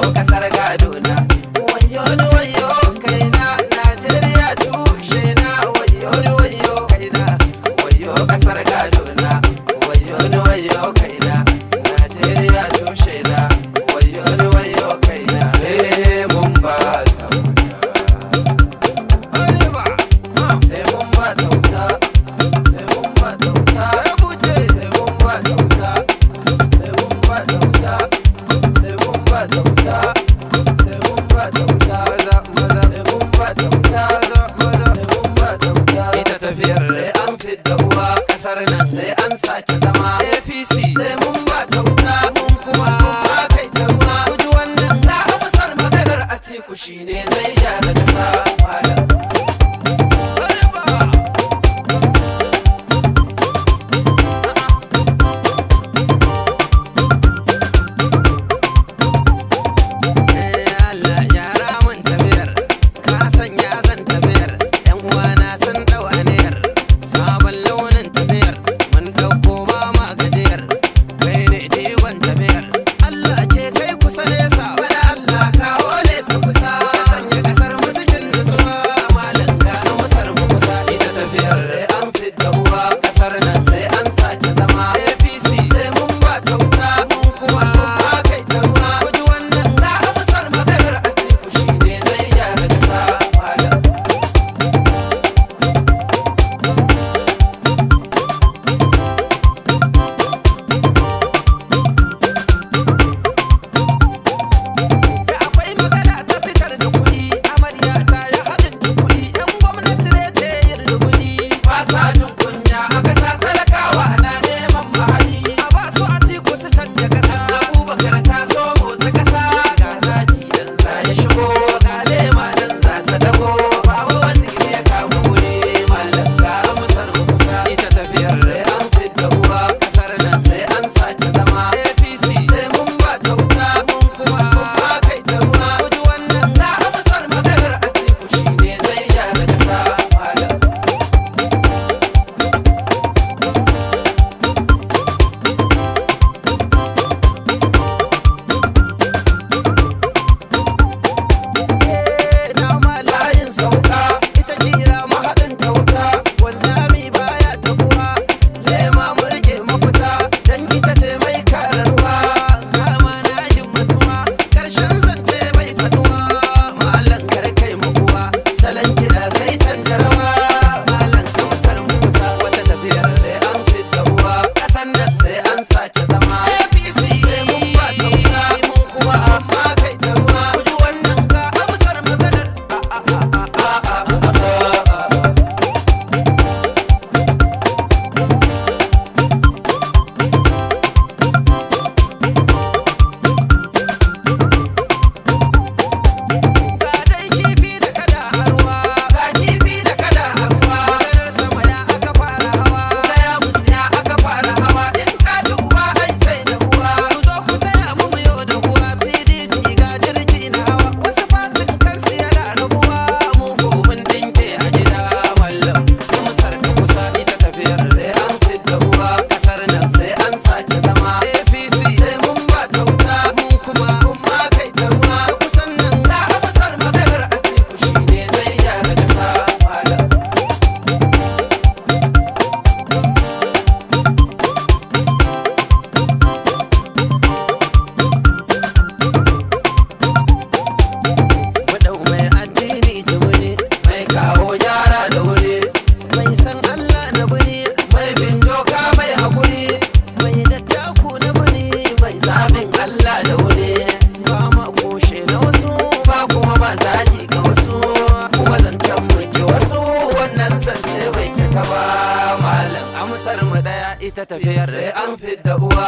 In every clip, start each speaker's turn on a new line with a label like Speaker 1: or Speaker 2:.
Speaker 1: quiero casar renace, sai an sake zama. ba daure ba ma kushe na wasu ba kuma ba zagi ga wasu. Kuma zancen mu wasu wannan zance bai cika ba. Malam amsar mu ɗaya ita tafiyar sai an fidda uwa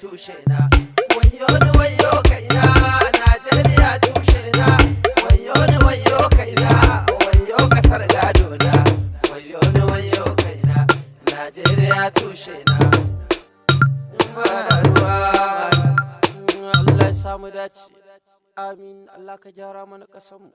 Speaker 1: tushe na wayo ni wayo kaina Najeriya tushe na wayo ni wayo kaina wayo ƙasar gado na wayo ni wayo kaina Najeriya tushe na Allah ya samu dace. Amin. Allah ka gyara mana kasanmu